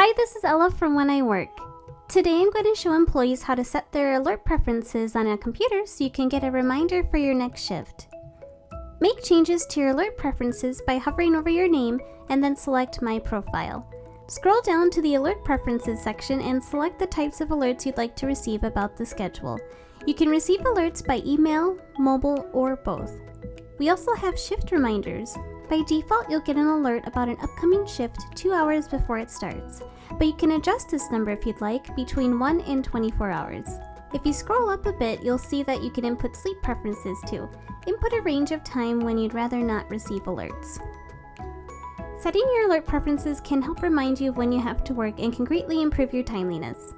Hi, this is Ella from When I Work. Today I'm going to show employees how to set their alert preferences on a computer so you can get a reminder for your next shift. Make changes to your alert preferences by hovering over your name and then select My Profile. Scroll down to the Alert Preferences section and select the types of alerts you'd like to receive about the schedule. You can receive alerts by email, mobile, or both. We also have shift reminders. By default, you'll get an alert about an upcoming shift two hours before it starts, but you can adjust this number if you'd like between 1 and 24 hours. If you scroll up a bit, you'll see that you can input sleep preferences too. Input a range of time when you'd rather not receive alerts. Setting your alert preferences can help remind you of when you have to work and can greatly improve your timeliness.